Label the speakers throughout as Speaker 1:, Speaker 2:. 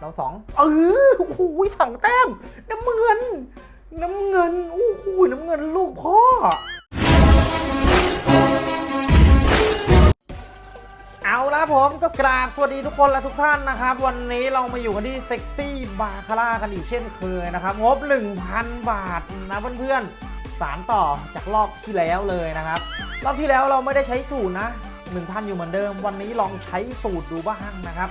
Speaker 1: เราสองเออโอ้โหสองแต้ม น้ำเงิน น้ำเงินโอ้โหน้ำเงินลูกพ่อเอาละผมก็กราบสวัสดีทุกคนและทุกท่านนะครับ วันนี้เรามาอยู่กันที่เซ็กซี่บาคาร่ากันอีกเช่นเคยนะครับ งบ 1,000 บาทนะเพื่อนๆสารต่อจากรอบที่แล้วเลยนะครับ รอบที่แล้วเราไม่ได้ใช้สูตรนะ 1,000 อยู่เหมือนเดิม วันนี้ลองใช้สูตรดูบ้างนะครับ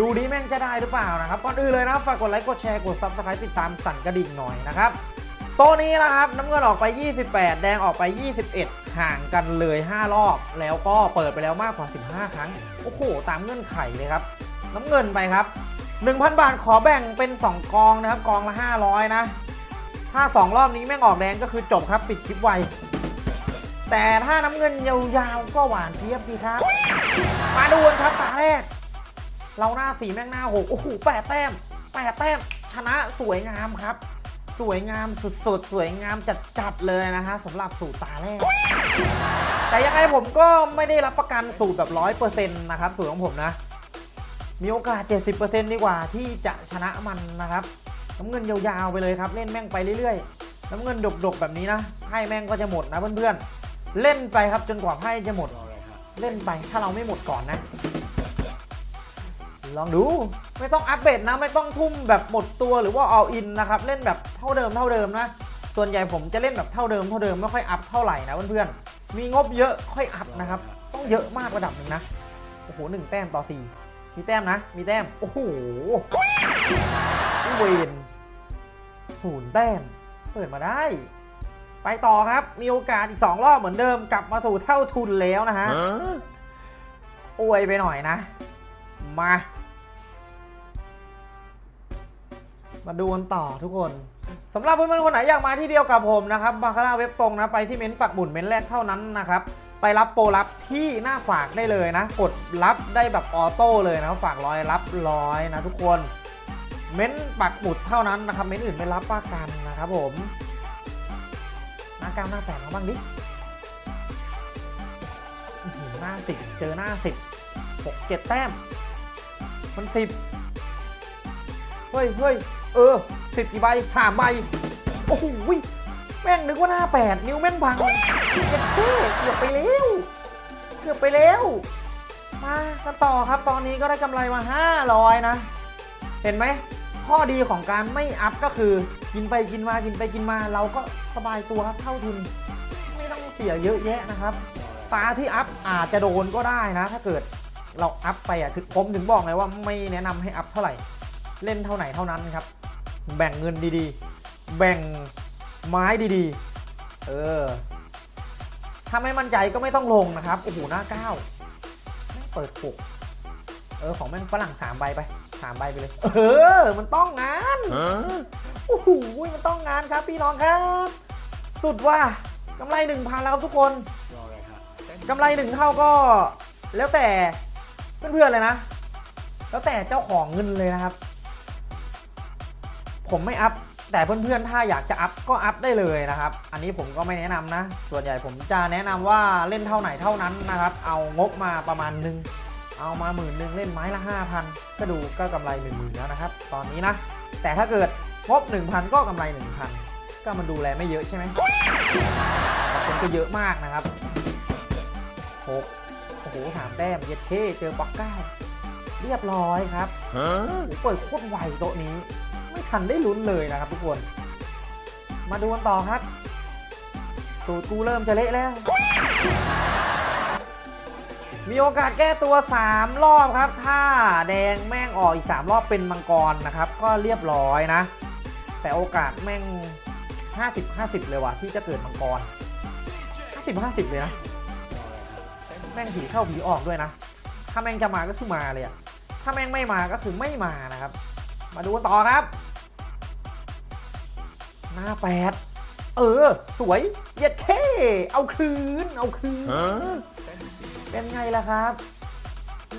Speaker 1: ดูดีแม่งจะได้หรือเปล่านะครับก่อนอื่นเลยนะฝากกดไลค์กดแชร์กด subscribe ติดตามสั่นกระดิ่งหน่อยนะครับโตัวนี้นะครับน้ำเงินออกไป 28 แดงออกไป 21 ห่างกันเลย 5 รอบ แล้วก็เปิดไปแล้วมากกว่า 15 ครั้ง โอ้โห ตามเงื่อนไขเลยครับ น้ำเงินไปครับ 1,000 บาทขอแบ่งเป็น 2 กองนะครับ กองละ 500 นะ ถ้า 2 รอบนี้แม่งออกแดงก็คือจบครับปิดคลิปไว แต่ถ้าน้ำเงินยาวๆก็หวานเทียบดีครับ มาดูกันครับตาแรก เราหน้าสีแม่งหน้าหกโอ้โหแปดแต้มแปดแต้มชนะสวยงามครับ สวยงามสุดๆ สวยงามจัดๆเลยนะฮะสำหรับสูตรตาแรก แต่ยังไงผมก็ไม่ได้รับประกันสูตรแบบร้อยเปอร์เซ็นต์นะครับสูตรของผมนะ มีโอกาส 70%ดีกว่าที่จะชนะมันนะครับน้ำเงินยาวๆไปเลยครับ เล่นแม่งไปเรื่อยๆน้ำเงินดกๆแบบนี้นะไพ่แม่งก็จะหมดนะเพื่อนๆเล่นไปครับจนกว่าไพ่จะหมดเล่นไปถ้าเราไม่หมดก่อนนะ ลองดูไม่ต้องอัปเดตนะ ไม่ต้องทุ่มแบบหมดตัวหรือว่า all in นะครับเล่นแบบเท่าเดิมเท่าเดิมนะ ส่วนใหญ่ผมจะเล่นแบบเท่าเดิมเท่าเดิมไม่ค่อยอัพเท่าไหร่นะเพื่อนๆมีงบเยอะค่อยอัพนะครับ ต้องเยอะมากระดับหนึ่งนะโอ้โหหนึ่งแต้มต่อสี่มีแต้มนะ มีแต้มโอ้โหเวนศูนย์แต้มเปิดมาได้ ไปต่อครับมีโอกาสอีก 2 รอบเหมือนเดิมกลับมาสู่เท่าทุนแล้วนะฮะอวยไปหน่อยนะ มา มาดูกันต่อทุกคนสำหรับเพื่อนๆคนไหนอยากมาที่เดียวกับผมนะครับบาคาร่าเว็บตรงนะไปที่เม้นต์ปักหมุนเม้นต์แรกเท่านั้นนะครับไปรับโปรลับที่หน้าฝากได้เลยนะ กดรับได้แบบออโต้เลยนะฝากร้อยรับร้อยนะทุกคน เม้นต์ปักหมุดเท่านั้นนะครับ เม้นต์อื่นไม่รับประกันนะครับผมหน้าก้าวหน้าแปดเขาบ้างดิหน้าสิบเจอหน้าสิบหกเจ็ดแต้มมันสิบเฮ้ยเฮ้ย เออสิบกี่ใบสามใบ โอ้โหแม่งนึกว่าหน้าแปดนิ้วแม่งพังเจ็ดเท่เกือบไปแล้ว เกือบไปแล้ว มากันต่อครับตอนนี้ก็ได้กำไรมา 500 นะ เห็นไหม ข้อดีของการไม่อัพก็คือ กินไปกินมากินไปกินมา เราก็สบายตัวครับเท่าทุน ไม่ต้องเสียเยอะแยะนะครับ ตาที่อัพอาจจะโดนก็ได้นะ ถ้าเกิดเราอัพไปอะถึงผมถึงบอกเลยว่าไม่แนะนำให้อัพเท่าไหร่ เล่นเท่าไหนเท่านั้นครับ แบ่งเงินดีๆ แบ่งไม้ดีๆ เออ ถ้าไม่มั่นใจก็ไม่ต้องลงนะครับ โอ้โห หน้าเก้าแม่งเปิดหกเออ ของแม่งฝรั่งสามใบไปสามใบไปเลย เออ มันต้องงานโอ้โห มันต้องงานครับพี่น้องครับ สุดว่ากำไรหนึ่งพันแล้วครับทุกคนกำไรหนึ่งเท่าก็ แล้วแต่เพื่อนๆเลยนะ แล้วแต่เจ้าของเงินเลยนะครับ ผมไม่อัพแต่เพื่อนๆ ถ้าอยากจะอัพก็อัพได้เลยนะครับ อันนี้ผมก็ไม่แนะนำนะ ส่วนใหญ่ผมจะแนะนำว่าเล่นเท่าไหนเท่านั้นนะครับ เอางบมาประมาณหนึ่งเอามาหมื่นหนึ่งเล่นไม้ละ 5,000 ก็ดูก็กำไร1 0,000แล้วนะครับ ตอนนี้นะ แต่ถ้าเกิดงบ1,000 ก็กำไร 1,000 ก็มันดูแลไม่เยอะใช่ไหมบางคนก็เยอะมากนะครับหกโอ้โหสามแต้มเย็ดเท่เจอป๊อกเก้าเรียบร้อยครับโอ้โหเปิดโคตรไวโต๊ะนี้ไม่ ทันได้ลุ้นเลยนะครับทุกคน มาดูกันต่อครับสูตรกูเริ่มจะเละแล้ว มีโอกาสแก้ตัว 3 รอบครับ ถ้าแดงแม่งออกอีก 3 รอบเป็นมังกรนะครับ ก็เรียบร้อยนะ แต่โอกาสแม่ง 50 50 เลยว่ะที่จะเกิดมังกร 50 50 เลยนะ แม่งผีเข้าผีออกด้วยนะ ถ้าแม่งจะมาก็คือมาเลยอะถ้าแม่งไม่มาก็คือไม่มานะครับ มาดูกันต่อครับ หน้าแปดเออ สวยเย็ดเท่เอาคืน เอาคืน เป็นไงล่ะครับ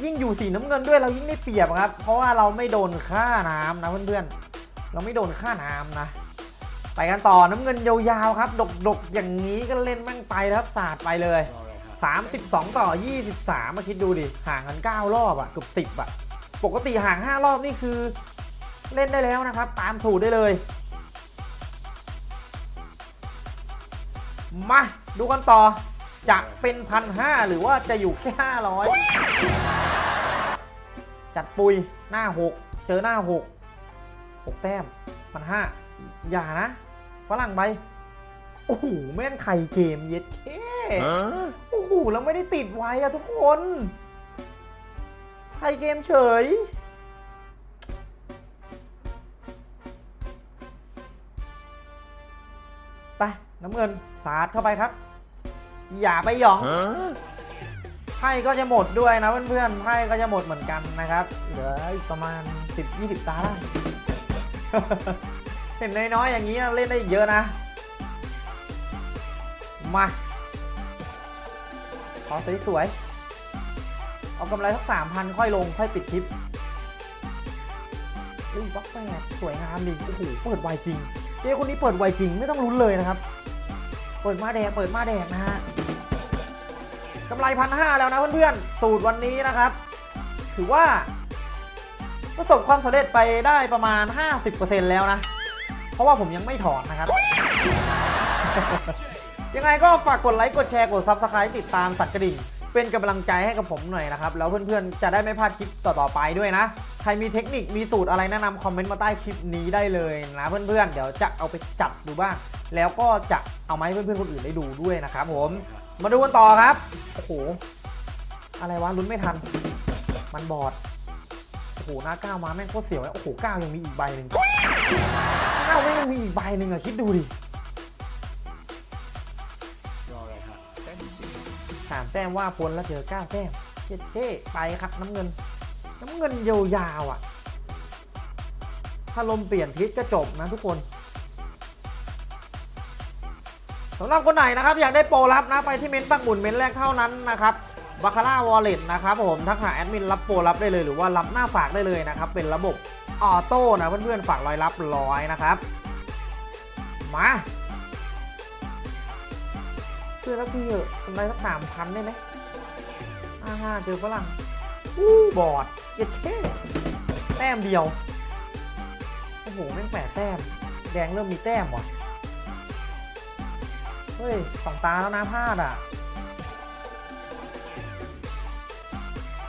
Speaker 1: ยิ่งอยู่สีน้ำเงินด้วยเรายิ่งได้เปรียบครับ เพราะว่าเราไม่โดนค่าน้ำนะเพื่อนๆ เราไม่โดนค่าน้ำนะ ไปกันต่อน้ำเงินยาวๆครับ ดกๆ อย่างนี้ก็เล่นแม่งไปแล้วครับสาดไปเลย 32 ต่อ 23 มาคิดดูดิ ห่างกัน 9 รอบอะเกือบ10อะปกติห่าง 5 รอบนี่คือ เล่นได้แล้วนะครับ ตามสูตรได้เลย มาดูกันต่อ จะเป็นพันห้าหรือว่าจะอยู่แค่ห้าร้อยจัดปุยหน้าหกเจอหน้าหกหกแต้มพันห้าอย่านะ ฝรั่งไปโอ้โหแม่นไข่เกมเย็ดแค่โอ้โหแล้วไม่ได้ติดไว้อะทุกคนไทยเกมเฉย น้ำเงินสาดเข้าไปครับ อย่าไปหยองไพ่ก็จะหมดด้วยนะเพื่อนๆไพ่ก็จะหมดเหมือนกันนะครับ เหลืออีกประมาณ 10-20 ตาได้เห็นน้อยๆอย่างนี้เล่นได้อีกเยอะนะ มาขอสวยๆเอากำไรสักสามพันค่อยลง ค่อยปิดคลิปอุ้ยบล็อกแปดสวยงามดิโอ้โหเปิดไวจริง เจ๊คนนี้เปิดไวจริงไม่ต้องลุ้นเลยนะครับ เปิดมาแดงเปิดมาแดงนะฮะกำไรพันห้าแล้วนะเพื่อนๆ สูตรวันนี้นะครับ ถือว่า ประสบความสำเร็จไปได้ประมาณ 50%แล้วนะ เพราะว่าผมยังไม่ถอนนะครับ ยังไงก็ฝากกดไลค์กดแชร์กด Subscribe ติดตามสัตว์กระดิ่ง เป็นกำลังใจให้กับผมหน่อยนะครับ แล้วเพื่อนๆ จะได้ไม่พลาดคลิปต่อๆไปด้วยนะ ใครมีเทคนิคมีสูตรอะไรแนะนำคอมเมนต์มาใต้คลิปนี้ได้เลยนะเพื่อนๆ เดี๋ยวจะเอาไปจัดดูบ้าง แล้วก็จะเอามาให้เพื่อนๆคนอื่นได้ดูด้วยนะครับผม มาดูกันต่อครับ โอ้โห อะไรวะลุ้นไม่ทัน มันบอด โอ้โหหน้าก้าวมาแม่งโคตรเสียวเลยโอ้โหก้าวยังมีอีกใบหนึ่งก้าวแม่งยังมีอีกใบหนึ่งอะคิดดูดิ
Speaker 2: รออะไรครับแต้มสา
Speaker 1: มแต้มว่าพ้นแล้วเจอก้าวแต้มเท่เท่ไปครับน้ำเงิน น้ำเงินยาวๆอะ ถ้าลมเปลี่ยนทิศก็จบนะทุกคนสำหรับคนไหนนะครับอยากได้โปรลับนะไปที่เม้นต์ปักหมุนเม้นต์แรกเท่านั้นนะครับบาคาร่า wallet นะครับผมทักหาแอดมินรับโปรลับได้เลยหรือว่ารับหน้าฝากได้เลยนะครับ เป็นระบบ auto นะเพื่อนๆฝากร้อยรับร้อยนะครับ มาเพื่อนสักทีเถอะกำไรสักสามพันได้ไหมอ่าเจอฝรั่ง อู้บอดเย็ดแค่แต้มเดียว โอ้โห แม่งแปดแต้ม แดงเริ่มมีแต้มว่ะ เฮ้ยสองตาแล้วนะพลาดอะ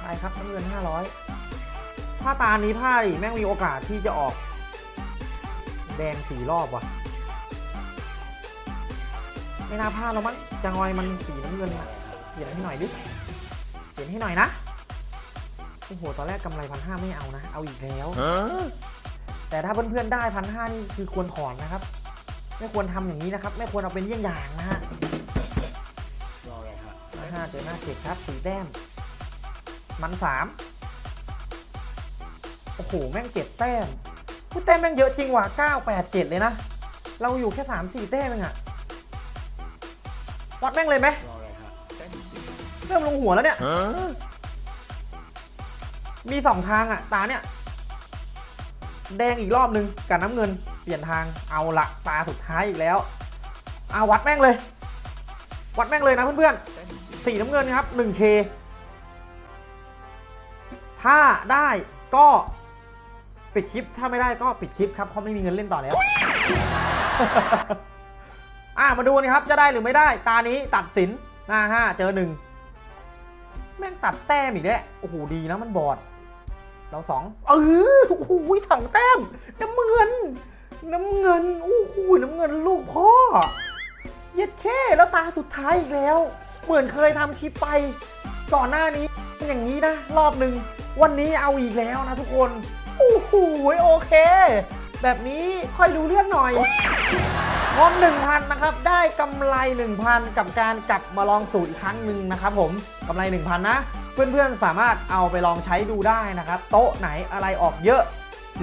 Speaker 1: ไปครับน้ำเงิน500ถ้าตานี้พลาดอีกแม่งมีโอกาสที่จะออก แดงสี่รอบว่ะ ไม่น่าพลาดแล้วมั้งจังอยมันสีน้ำเงินเปลี่ยนให้หน่อยดิเปลี่ยนให้หน่อยนะ โอ้โหตอนแรกกำไรพันห้าไม่เอานะ เอาอีกแล้ว แต่ถ้าเพื่อนๆได้พันห้านี่คือควรถอนนะครับ ไม่ควรทำอย่างนี้นะครับ ไม่ควรเอาเป็นเยี่ยงอย่างนะฮะ
Speaker 2: รออะไรครับ
Speaker 1: หน้าห้าเจอหน้าเจ็ดครับสีแต้ม มันสามโอ้โห แม่งเจ็ดแต้มพูดแต้มแม่งเยอะจริงว่ะเก้าแปดเจ็ดเลยนะ เราอยู่แค่สามสี่แต้มเองอะวัดแม่งเลยไหม
Speaker 2: รออะไรครับแต้มที่สิบ
Speaker 1: เริ่มลงหัวแล้วเนี่ย มีสองทางอะตาเนี่ยแดงอีกรอบนึงกับน้ำเงิน เปลี่ยนทางเอาละตาสุดท้ายอีกแล้วเอาวัดแม่งเลย วัดแม่งเลยนะเพื่อนๆ
Speaker 2: สี
Speaker 1: น้ำเงินครับ 1K ถ้าได้ก็ปิดคลิป ถ้าไม่ได้ก็ปิดคลิปครับเพราะไม่มีเงินเล่นต่อแล้ว อะมาดูนะครับจะได้หรือไม่ได้ ตานี้ตัดสินหน้าห้าเจอหนึ่งแม่งตัดแต้มอีกแล้วโอ้โหดีนะมันบอด เราสองเออโอ้โหสองแต้มน้ำเงิน น้ำเงินโอ้โหน้ำเงินลูกพ่อ เย็ดแค่แล้วตาสุดท้ายอีกแล้ว เหมือนเคยทำคลิปไป ก่อนหน้านี้อย่างนี้นะ รอบหนึ่งวันนี้เอาอีกแล้วนะทุกคนโอ้โหโอเค แบบนี้ค่อยดูเรื่องหน่อยงบ1,000นะครับ ได้กำไร 1,000 กับการกลับมาลองสูตรอีกครั้งหนึ่งนะครับผมกำไร 1,000 นะ เพื่อนๆสามารถเอาไปลองใช้ดูได้นะครับ โต๊ะไหนอะไรออกเยอะ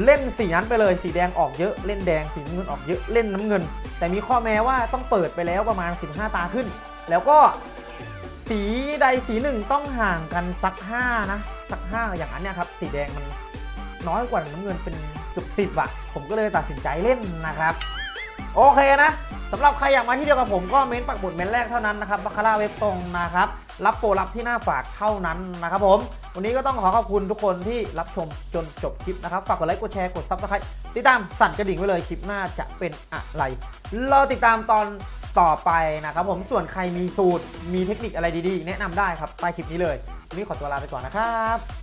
Speaker 1: เล่นสีนั้นไปเลยสีแดงออกเยอะ เล่นแดงสีน้ำเงินออกเยอะเล่นน้ำเงิน แต่มีข้อแม้ว่าต้องเปิดไปแล้วประมาณ 15 ตาขึ้น แล้วก็สีใดสีหนึ่งต้องห่างกันสัก5นะสัก5อย่างนั้นเนี่ยครับสีแดงมันน้อยกว่าน้ำเงินเป็นเกือบสิบอะผมก็เลยตัดสินใจเล่นนะครับ โอเคนะสำหรับใครอยากมาที่เดียวกับผมก็เม้นต์ปักหมุดเม้นต์แรกเท่านั้นนะครับบาคาร่าเว็บตรงนะครับ รับโปรลับที่หน้าฝากเท่านั้นนะครับผม วันนี้ก็ต้องขอขอบคุณทุกคนที่รับชมจนจบคลิปนะครับ ฝากกดไลค์ กดแชร์ กด subscribe ติดตามสั่นกระดิ่งไว้เลยคลิปหน้าจะเป็นอะไรรอติดตามตอนต่อไปนะครับผม ส่วนใครมีสูตร มีเทคนิคอะไรดีๆ แนะนำได้ครับใต้คลิปนี้เลย วันนี้ขอตัวลาไปก่อนนะครับ